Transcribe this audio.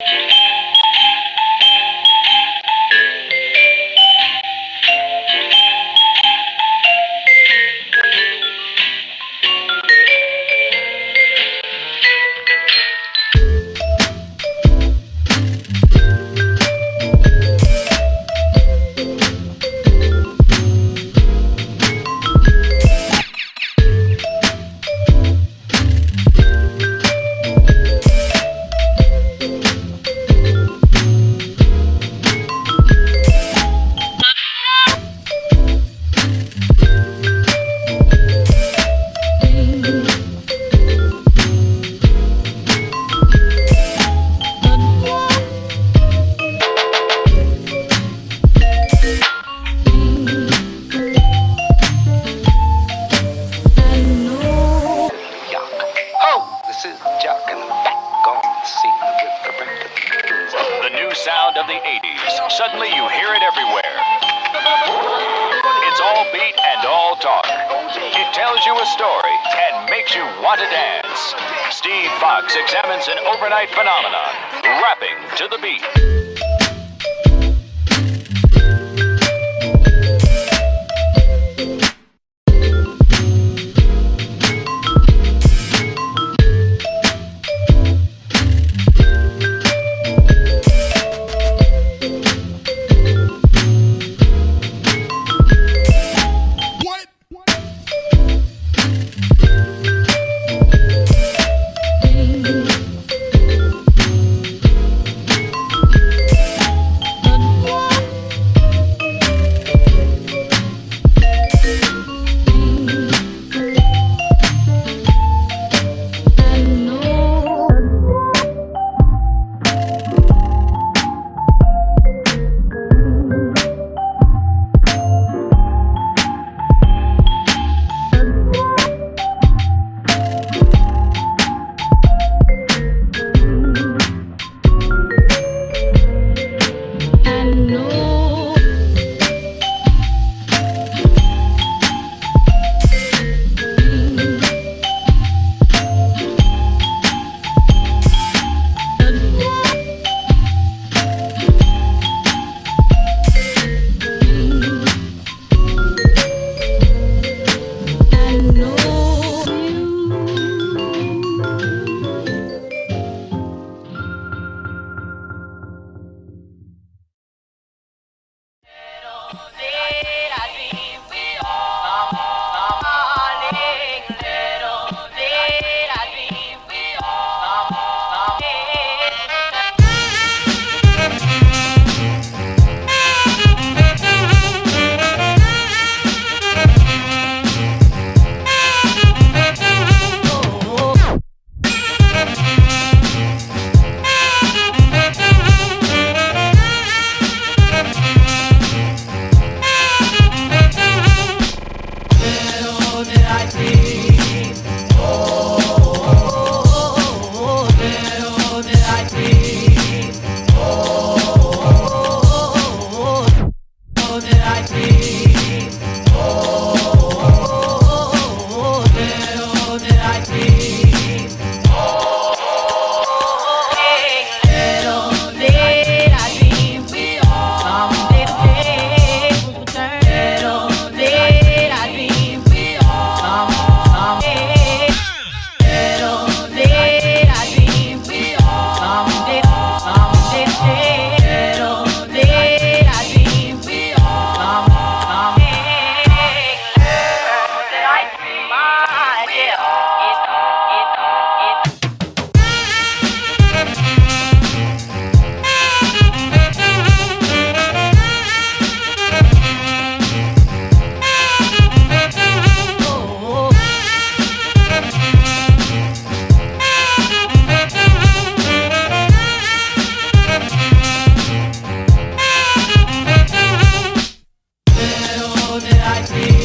Yuck. Suddenly you hear it everywhere. It's all beat and all talk. It tells you a story and makes you want to dance. Steve Fox examines an overnight phenomenon, rapping to the beat. know that I did.